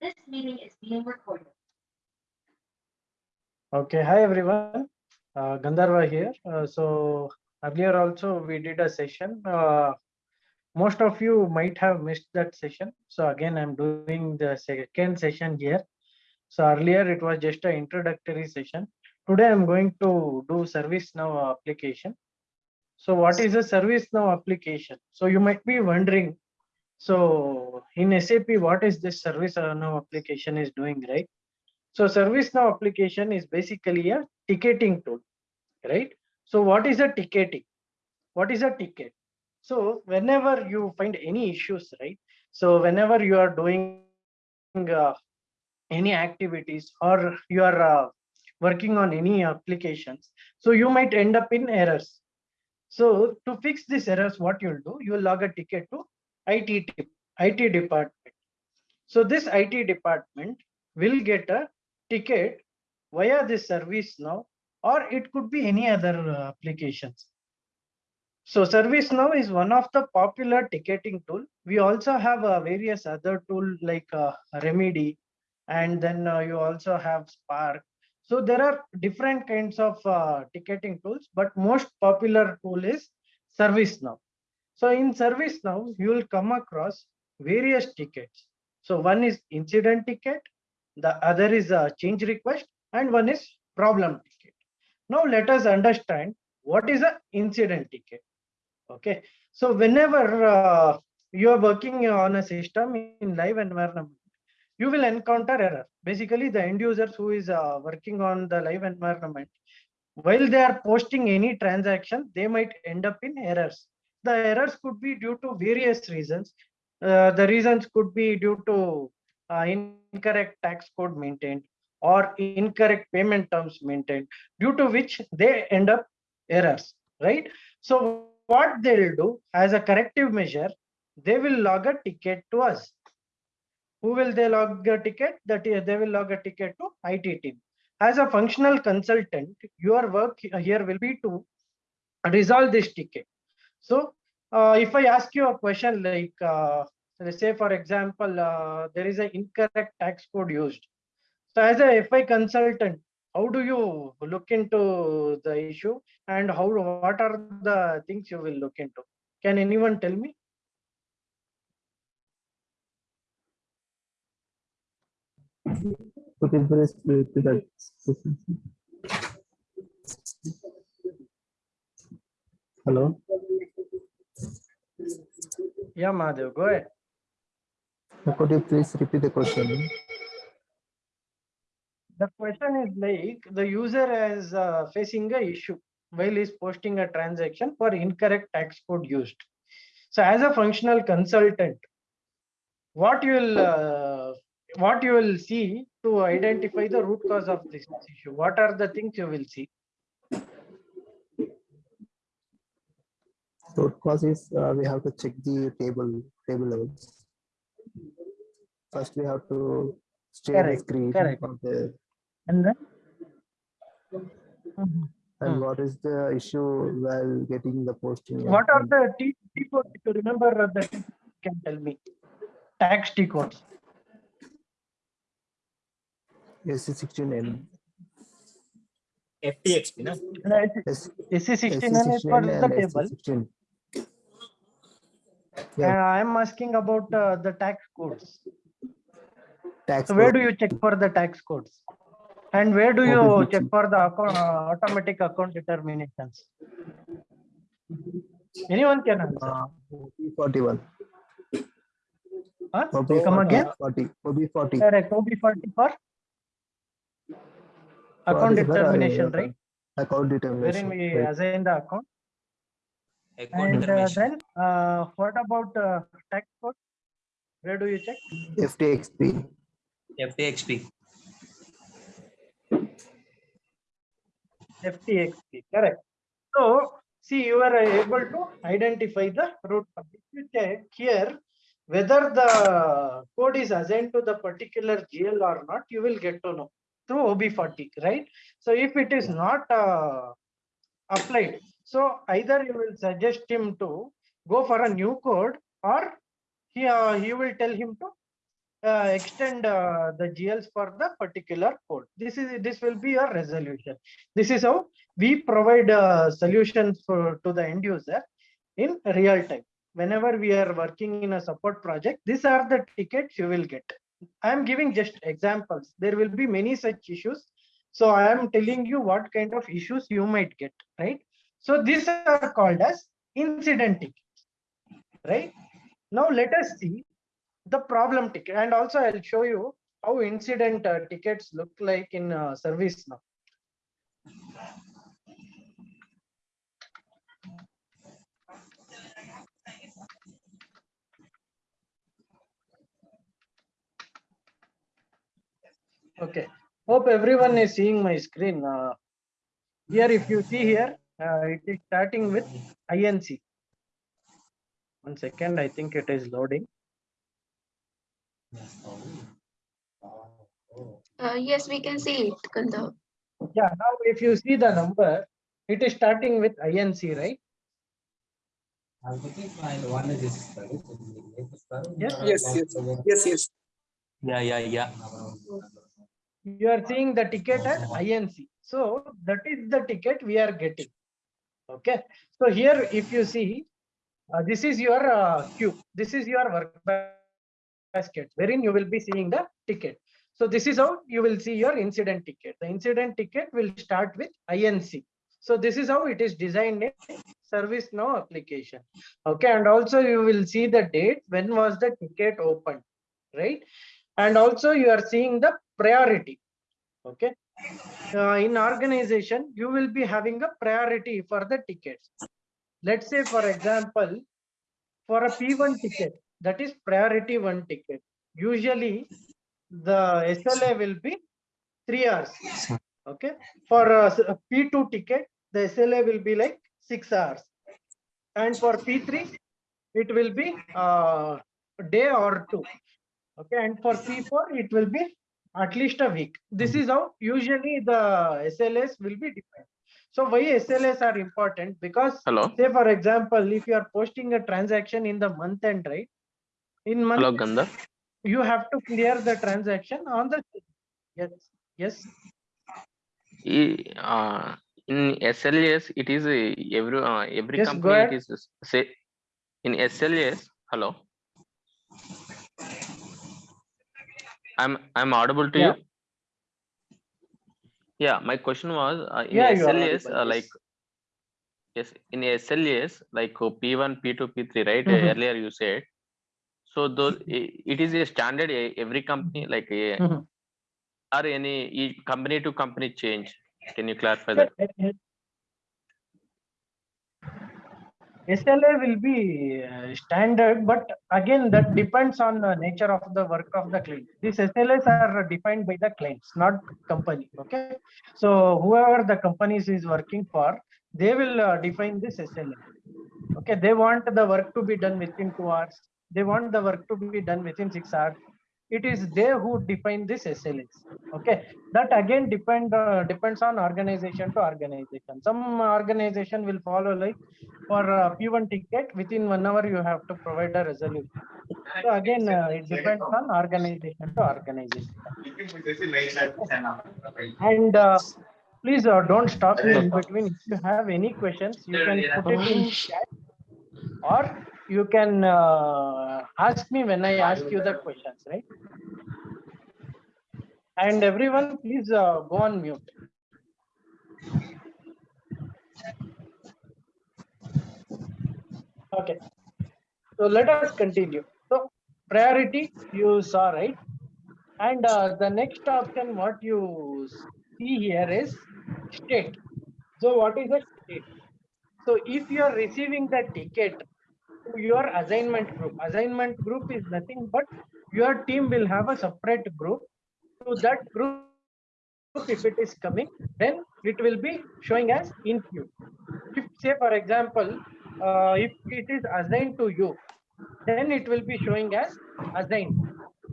This meeting is being recorded. Okay, hi everyone. Uh, Gandharva here. Uh, so earlier also we did a session. Uh, most of you might have missed that session. So again, I'm doing the second session here. So earlier it was just an introductory session. Today I'm going to do ServiceNow application. So what is a ServiceNow application? So you might be wondering, so in SAP, what is this service ServiceNow application is doing, right? So ServiceNow application is basically a ticketing tool, right? So what is a ticketing? What is a ticket? So whenever you find any issues, right? So whenever you are doing uh, any activities or you are uh, working on any applications, so you might end up in errors. So to fix these errors, what you'll do, you will log a ticket to IT, IT department. So this IT department will get a ticket via this ServiceNow, or it could be any other uh, applications. So ServiceNow is one of the popular ticketing tool. We also have uh, various other tool like uh, Remedy, and then uh, you also have Spark. So there are different kinds of uh, ticketing tools, but most popular tool is ServiceNow. So in ServiceNow, you will come across various tickets. So one is incident ticket, the other is a change request, and one is problem ticket. Now let us understand what is an incident ticket. Okay, so whenever uh, you are working on a system in live environment, you will encounter error. Basically, the end users who is uh, working on the live environment, while they are posting any transaction, they might end up in errors. The errors could be due to various reasons. Uh, the reasons could be due to uh, incorrect tax code maintained or incorrect payment terms maintained, due to which they end up errors, right? So what they'll do as a corrective measure, they will log a ticket to us. Who will they log a ticket? That is, they will log a ticket to IT team. As a functional consultant, your work here will be to resolve this ticket. So uh, if I ask you a question like, uh, let's say for example, uh, there is an incorrect tax code used. So as a FI consultant, how do you look into the issue and how what are the things you will look into? Can anyone tell me? Hello, Yeah, Madhav, go ahead. could you please repeat the question? The question is like the user is uh, facing a issue while he's posting a transaction for incorrect tax code used. So as a functional consultant, what you will uh, what you will see to identify the root cause of this issue? What are the things you will see? Root cause is uh, we have to check the table, table levels. First, we have to share the Correct, screen correct. the, And then? And Hmm. what is the issue while getting the posting. What are the T T codes? If you remember uh, the T can tell me. Tax T codes. SE sixteen N, FTXP, no? S- SE SE sixteen is for the table. Sixteen. And I am asking about uh, the tax codes. Tax. So where do you check for the tax codes? And where do you check for the account, uh, automatic account determinations? Anyone can answer. Uh, forty-one. Huh? OB Come again? Forty, OB forty. Correct, OB forty for account uh, determination, right? Account determination Wherein we right. assign the account. Account And uh, then, uh, what about uh, tax code? Where do you check? FTXP. FTXP. FTXP, correct. So, see, you are able to identify the root. cause. If you check here, whether the code is assigned to the particular GL or not, you will get to know through OB40, right? So if it is not uh, applied, so either you will suggest him to go for a new code or he, uh, you will tell him to uh, extend uh, the GLs for the particular code. This is, this will be your resolution. This is how we provide uh, solutions for, to the end user in real time. Whenever we are working in a support project, these are the tickets you will get. I am giving just examples. There will be many such issues. So I am telling you what kind of issues you might get, right? So these are called as incident tickets, right? Now let us see the problem ticket and also I'll show you how incident uh, tickets look like in uh, ServiceNow. Okay, hope everyone is seeing my screen. Uh, here, if you see here, uh, it is starting with INC. One second, I think it is loading. Uh, yes, we can see it, Gandharv. Yeah, now if you see the number, it is starting with INC, right? Yes, Yes, yes, yes, yes. Yeah, yeah, yeah. You are seeing the ticket as INC. So that is the ticket we are getting. Okay, so here if you see, uh, this is your uh, queue. This is your work basket wherein you will be seeing the ticket. So this is how you will see your incident ticket. The incident ticket will start with INC. So this is how it is designed in ServiceNow application. Okay, and also you will see the date, when was the ticket opened, right? And also you are seeing the priority. Okay. Uh, in organization, you will be having a priority for the tickets. Let's say, for example, for a P1 ticket, that is priority one ticket. Usually, the SLA will be three hours. Okay. For a P2 ticket, the SLA will be like six hours. And for P3, it will be uh, a day or two. Okay. And for P4, it will be at least a week. This is how usually the SLS will be defined. So why SLS are important? Because Hello, say for example, if you are posting a transaction in the month end, right? In month, hello you have to clear the transaction on the, yes, yes, uh, In SLS, it is a every uh, every Yes, company it is say in SLS. Hello. I'm I'm audible to Yeah. you. Yeah, my question was uh, in Yeah, SLAs uh, like yes in SLAs like uh, P1, P2, P3, right? Uh, Mhm. Earlier you said. So those it is a standard uh, every company like a, Mhm. or any company to company change. Can you clarify that? SLA will be uh, standard, but again, that depends on the nature of the work of the client. These SLAs are defined by the clients, not company, okay? So whoever the companies is working for, they will uh, define this SLA. Okay, they want the work to be done within two hours. They want the work to be done within six hours. It is they who define this SLAs. Okay, that again depend uh, depends on organization to organization. Some organization will follow like for uh, P1 ticket within one hour you have to provide a resolution. So again, uh, it depends on organization to organization. And uh, please uh, don't stop me in between. If you have any questions, you can put it in chat or you can uh, ask me when I ask you the questions, right? And everyone, please uh, go on mute. Okay. So let us continue. So priority you saw, right? And uh, the next option, what you see here is state. So what is a state? So if you are receiving the ticket your assignment group, assignment group is nothing but your team will have a separate group. To that group, if it is coming, then it will be showing as in queue. If say for example, uh, if it is assigned to you, then it will be showing as assigned.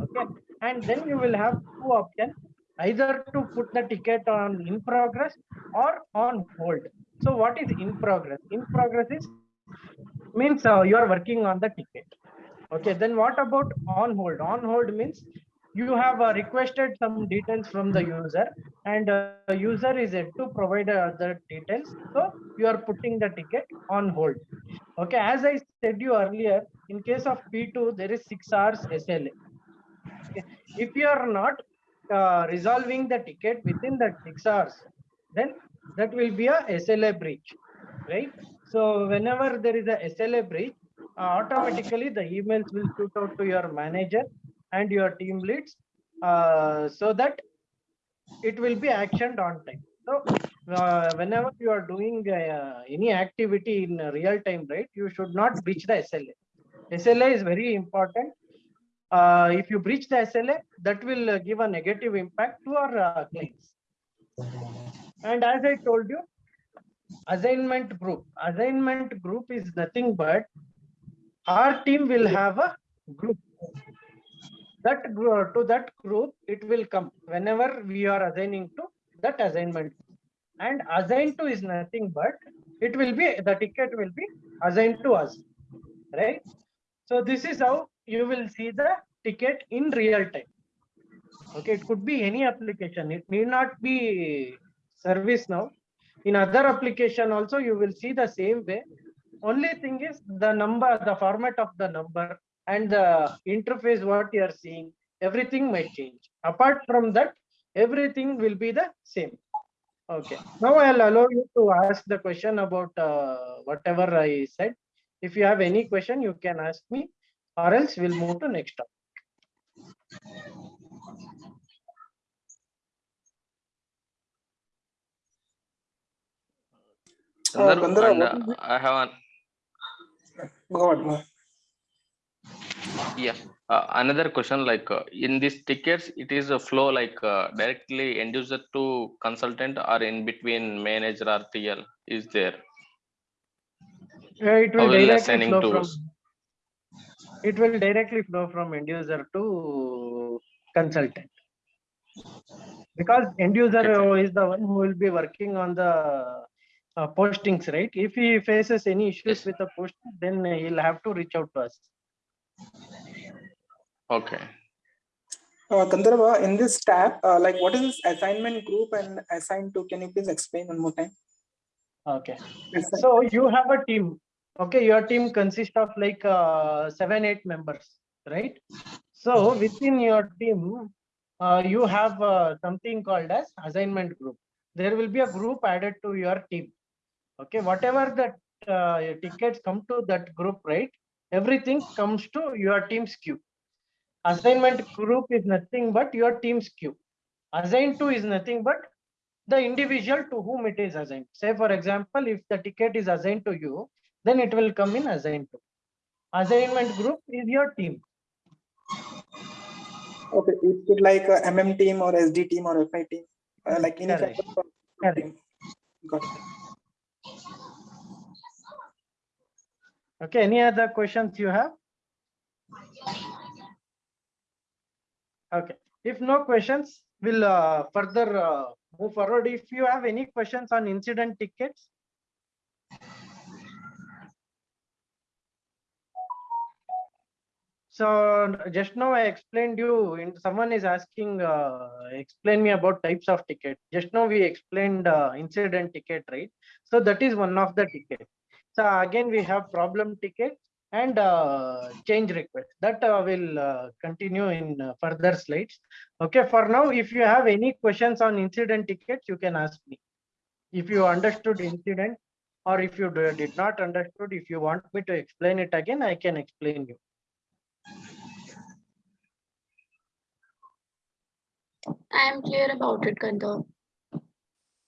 Okay, and then you will have two options, either to put the ticket on in progress or on hold. So what is in progress? In progress is means uh, you are working on the ticket. Okay, then what about on hold? On hold means you have uh, requested some details from the user and uh, user is yet to provide uh, the details. So you are putting the ticket on hold. Okay, as I said you earlier, in case of P2, there is six hours SLA. Okay, If you are not uh, resolving the ticket within that six hours, then that will be a SLA breach, right? So whenever there is a SLA breach, uh, automatically the emails will shoot out to your manager and your team leads uh, so that it will be actioned on time. So uh, whenever you are doing uh, any activity in real time, right, you should not breach the SLA. SLA is very important. Uh, if you breach the SLA, that will give a negative impact to our uh, clients. And as I told you, assignment group, assignment group is nothing but our team will have a group. That to that group, it will come whenever we are assigning to that assignment. And assigned to is nothing but it will be the ticket will be assigned to us, right? So this is how you will see the ticket in real time. Okay, it could be any application. It need not be ServiceNow. In other application also, you will see the same way. Only thing is the number, the format of the number and the interface what you are seeing, everything might change. Apart from that, everything will be the same. Okay, now I'll allow you to ask the question about uh, whatever I said. If you have any question, you can ask me or else we'll move to next topic. Sundar, Gandhara, and, uh. I have an, Go ahead, go yeah, uh, another question like uh, in these tickets, it is a flow like uh, directly end user to consultant or in between manager or TL is there? Yeah, it will will directly assigning flow from. It will directly flow from end user to consultant. Because end user Okay. uh, is the one who will be working on the uh, postings, right? If he faces any issues with the posting, then he'll have to reach out to us. Okay, Uh, Gandharva, in this tab, uh, like what is this assignment group and assigned to? Can you please explain one more time? Okay. So you have a team. Okay, your team consists of like uh, seven, eight members, right? So within your team, uh, you have uh, something called as assignment group. There will be a group added to your team. Okay, whatever that uh, tickets come to that group, right? Everything comes to your team's queue. Assignment group is nothing but your team's queue. Assigned to is nothing but the individual to whom it is assigned. Say, for example, if the ticket is assigned to you, then it will come in assigned to. Assignment group is your team. Okay, is it like a MM team or SD team or FI team? Uh, like any kind Correct. Correct. team? Got it. Okay, any other questions you have? Okay, if no questions, we'll uh, further uh, move forward. If you have any questions on incident tickets. So just now I explained you, and someone is asking, uh, explain me about types of ticket. Just now we explained uh, incident ticket, right? So that is one of the ticket. So again, we have problem ticket and uh, change request that uh, will uh, continue in uh, further slides. Okay, for now, if you have any questions on incident tickets, you can ask me. If you understood incident or if you did not understood, if you want me to explain it again, I can explain you. I am clear about it, Gandharv.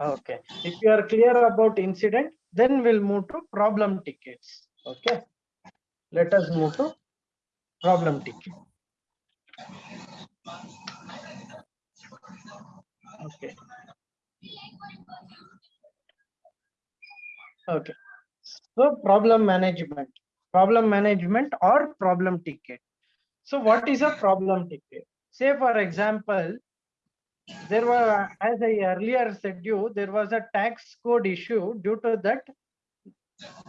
Okay, if you are clear about incident, then we'll move to problem tickets. Okay, let us move to problem ticket. Okay. Okay, so problem management, problem management or problem ticket. So what is a problem ticket? Say for example, there were, as I earlier said you, there was a tax code issue due to that.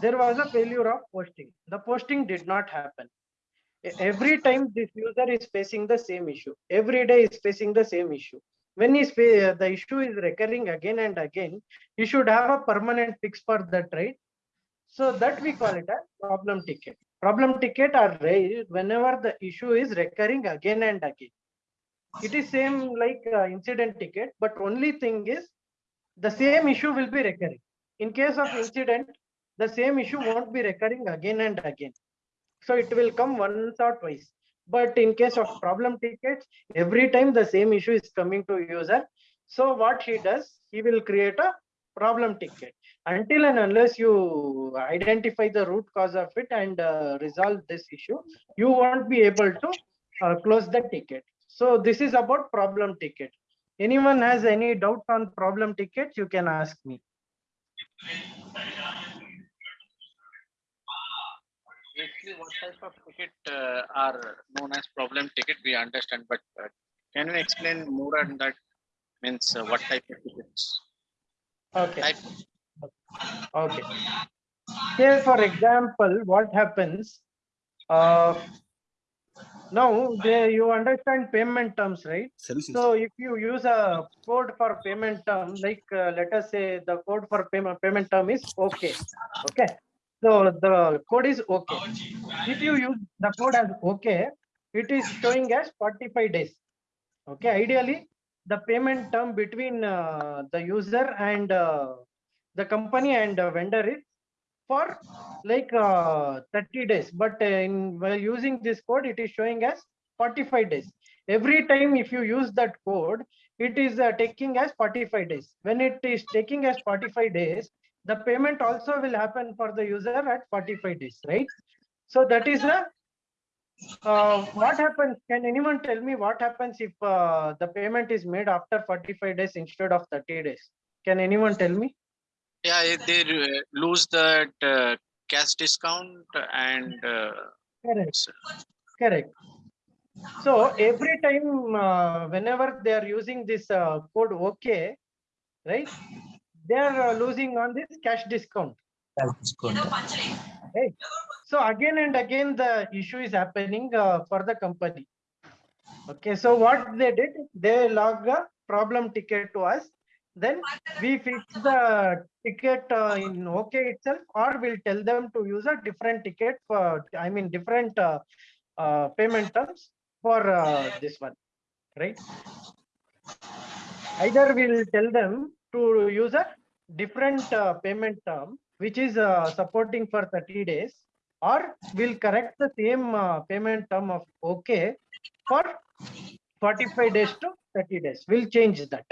There was a failure of posting. The posting did not happen. Every time this user is facing the same issue, every day is facing the same issue. When is the issue is recurring again and again, you should have a permanent fix for that, right? So that we call it a problem ticket. Problem ticket are raised whenever the issue is recurring again and again. It is same like uh, incident ticket, but only thing is the same issue will be recurring. In case of incident, the same issue won't be recurring again and again. So it will come once or twice. But in case of problem tickets, every time the same issue is coming to user. So what he does, he will create a problem ticket. Until and unless you identify the root cause of it and uh, resolve this issue, you won't be able to uh, close the ticket. So this is about problem ticket. Anyone has any doubt on problem tickets, you can ask me. Basically, what type of ticket uh, are known as problem ticket, we understand, but uh, can you explain more on that? Means uh, what type of tickets? Okay. Type, Okay. Here, for example, what happens? Now, there you understand payment terms, right? So if you use a code for payment term, like uh, let us say the code for payment payment term is okay. Okay. So the code is okay. If you use the code as okay, it is showing as 45 days. Okay. Ideally, the payment term between uh, the user and uh, the company and uh, vendor is for like uh, 30 days. But uh, in while using this code it is showing as 45 days. Every time if you use that code it is uh, taking as 45 days. When it is taking as 45 days the payment also will happen for the user at 45 days right? So that is a uh, what happens? Can anyone tell me what happens if uh, the payment is made after 45 days instead of 30 days? Can anyone tell me yeah, if they uh, lose that uh, cash discount and uh, correct s- Correct. So every time, uh, whenever they are using this uh, code OK, right? They are uh, losing on this cash discount. That's good. So again and again, the issue is happening uh, for the company. Okay, so what they did, they log a problem ticket to us. Then we fix the ticket uh, in OK itself, or we'll tell them to use a different ticket for, I mean, different uh, uh, payment terms for uh, this one, right? Either we'll tell them to use a different uh, payment term, which is uh, supporting for 30 days, or we'll correct the same uh, payment term of OK for 45 days to 30 days. We'll change that.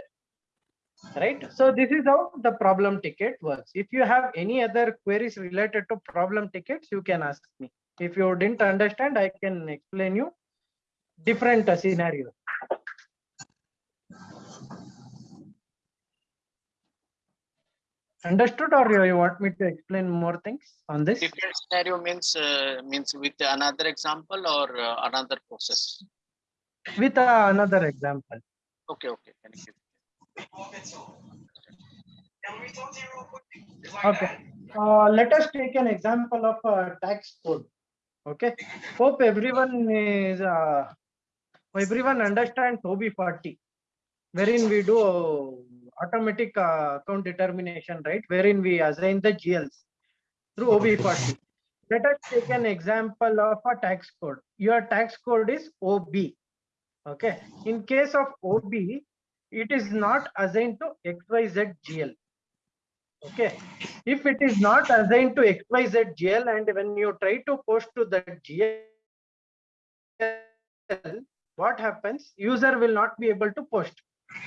Right? So this is how the problem ticket works. If you have any other queries related to problem tickets, you can ask me. If you didn't understand, I can explain you different scenario. Understood or you- you want me to explain more things on this? different scenario means uh, means with another example or uh, another process. With uh, another example. Okay, okay. Okay, uh, let us take an example of a tax code. Okay, hope everyone is, uh, everyone understands OB forty. Wherein we do automatic uh, account determination, right? Wherein we assign the GLs through OB forty. Let us take an example of a tax code. Your tax code is OB. Okay, in case of OB, it is not assigned to XYZ GL. Okay, if it is not assigned to XYZ GL and when you try to post to that GL, what happens? User will not be able to post.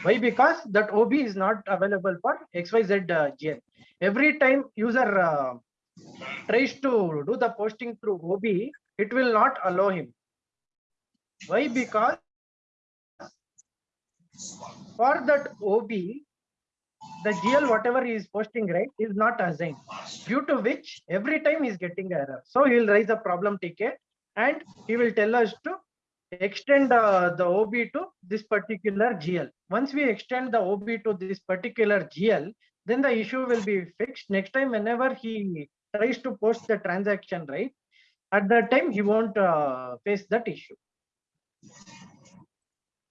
Why? Because that OB is not available for XYZ uh, GL. Every time user uh, tries to do the posting through OB, it will not allow him. Why? Because for that OB, the GL whatever he is posting right is not assigned due to which every time he is getting error. So he will raise a problem ticket and he will tell us to extend uh, the OB to this particular GL. Once we extend the OB to this particular GL, then the issue will be fixed. Next time whenever he tries to post the transaction right, at that time he won't uh, face that issue.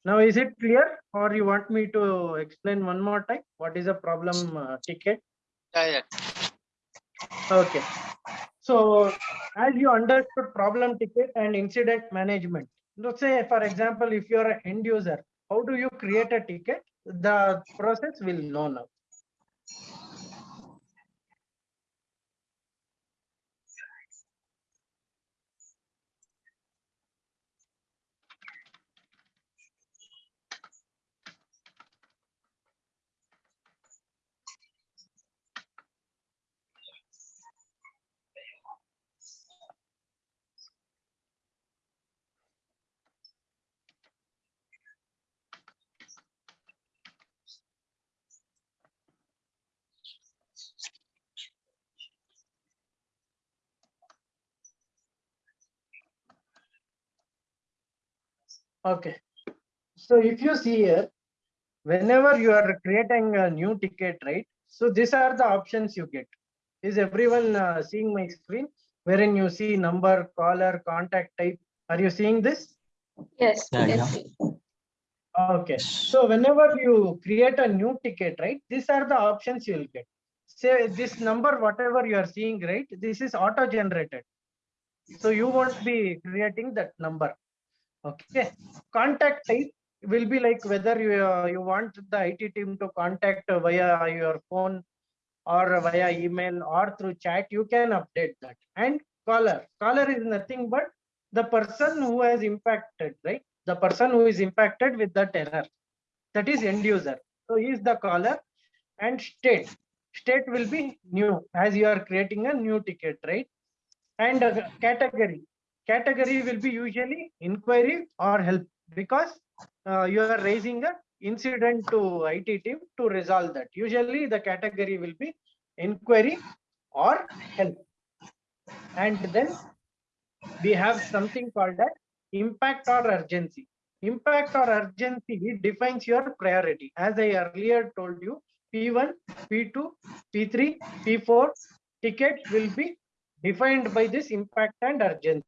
Now, is it clear or you want me to explain one more time? What is a problem uh, ticket? Yeah, yeah. Okay. So as you understood problem ticket and incident management, let's say, for example, if you're an end user, how do you create a ticket? The process will know now. Okay. So if you see here, whenever you are creating a new ticket, right? So these are the options you get. Is everyone uh, seeing my screen? Wherein you see number, caller, contact type. Are you seeing this? Yes, Yeah, yes. Okay. So whenever you create a new ticket, right? These are the options you will get. Say this number, whatever you are seeing, right? This is auto generated. So you won't be creating that number. Okay. Contact type will be like whether you, uh, you want the IT team to contact via your phone or via email or through chat, you can update that. And caller, caller is nothing but the person who has impacted, right? The person who is impacted with that error. That is end user. So he is the caller and state. State will be new as you are creating a new ticket, right? And uh, category. Category will be usually inquiry or help because uh, you are raising a incident to IT team to resolve that. Usually the category will be inquiry or help. And then we have something called that impact or urgency. Impact or urgency defines your priority. As I earlier told you, P1, P2, P3, P4 tickets will be defined by this impact and urgency.